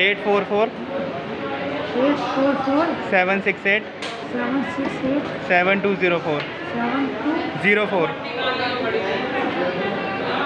eight four four eight four four seven six eight seven six eight seven two zero four seven two zero four